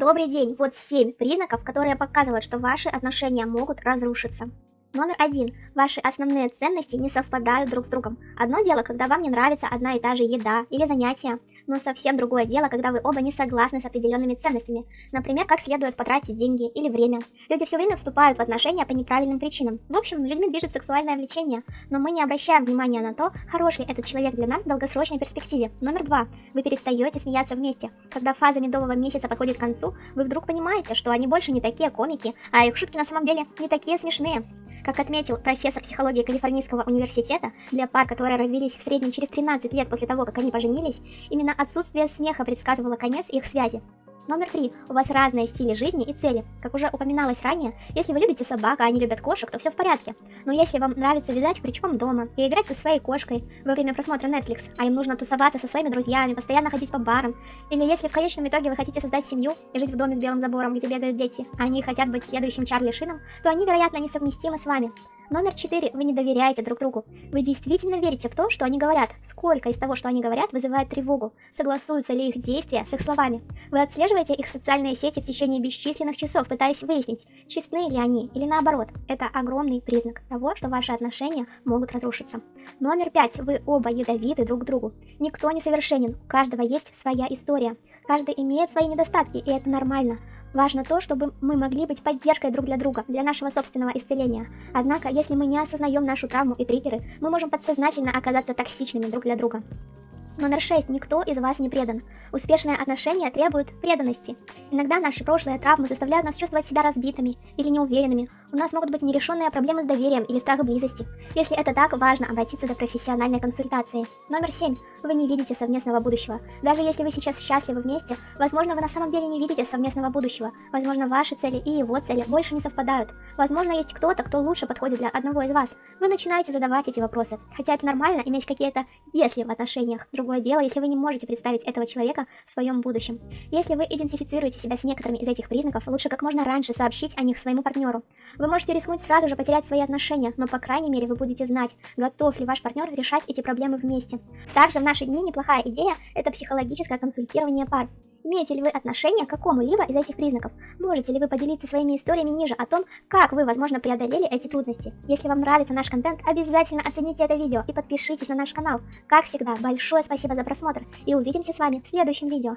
Добрый день, вот 7 признаков, которые показывают, что ваши отношения могут разрушиться. Номер один. Ваши основные ценности не совпадают друг с другом. Одно дело, когда вам не нравится одна и та же еда или занятия, но совсем другое дело, когда вы оба не согласны с определенными ценностями. Например, как следует потратить деньги или время. Люди все время вступают в отношения по неправильным причинам. В общем, людьми движет сексуальное влечение, но мы не обращаем внимания на то, хороший этот человек для нас в долгосрочной перспективе. Номер два. Вы перестаете смеяться вместе. Когда фаза медового месяца подходит к концу, вы вдруг понимаете, что они больше не такие комики, а их шутки на самом деле не такие смешные. Как отметил профессор психологии Калифорнийского университета, для пар, которые развелись в среднем через 13 лет после того, как они поженились, именно отсутствие смеха предсказывало конец их связи. Номер три. У вас разные стили жизни и цели. Как уже упоминалось ранее, если вы любите собак, а они любят кошек, то все в порядке. Но если вам нравится вязать крючком дома и играть со своей кошкой во время просмотра Netflix, а им нужно тусоваться со своими друзьями, постоянно ходить по барам, или если в конечном итоге вы хотите создать семью и жить в доме с белым забором, где бегают дети, а они хотят быть следующим Чарли Шином, то они, вероятно, несовместимы с вами. Номер 4. Вы не доверяете друг другу. Вы действительно верите в то, что они говорят. Сколько из того, что они говорят, вызывает тревогу? Согласуются ли их действия с их словами? Вы отслеживаете их социальные сети в течение бесчисленных часов, пытаясь выяснить, честны ли они или наоборот. Это огромный признак того, что ваши отношения могут разрушиться. Номер 5. Вы оба ядовиты друг другу. Никто не совершенен, у каждого есть своя история. Каждый имеет свои недостатки, и это нормально. Важно то, чтобы мы могли быть поддержкой друг для друга, для нашего собственного исцеления. Однако, если мы не осознаем нашу травму и триггеры, мы можем подсознательно оказаться токсичными друг для друга. Номер 6. Никто из вас не предан. Успешные отношения требуют преданности. Иногда наши прошлые травмы заставляют нас чувствовать себя разбитыми или неуверенными. У нас могут быть нерешенные проблемы с доверием или страх близости. Если это так, важно обратиться за профессиональной консультацией. Номер 7. Вы не видите совместного будущего. Даже если вы сейчас счастливы вместе, возможно, вы на самом деле не видите совместного будущего. Возможно, ваши цели и его цели больше не совпадают. Возможно, есть кто-то, кто лучше подходит для одного из вас. Вы начинаете задавать эти вопросы. Хотя это нормально иметь какие-то «если» в отношениях. Другой другое дело, если вы не можете представить этого человека в своем будущем. Если вы идентифицируете себя с некоторыми из этих признаков, лучше как можно раньше сообщить о них своему партнеру. Вы можете рискнуть сразу же потерять свои отношения, но по крайней мере вы будете знать, готов ли ваш партнер решать эти проблемы вместе. Также в наши дни неплохая идея – это психологическое консультирование пар. Имеете ли вы отношение к какому-либо из этих признаков? Можете ли вы поделиться своими историями ниже о том, как вы, возможно, преодолели эти трудности? Если вам нравится наш контент, обязательно оцените это видео и подпишитесь на наш канал. Как всегда, большое спасибо за просмотр и увидимся с вами в следующем видео.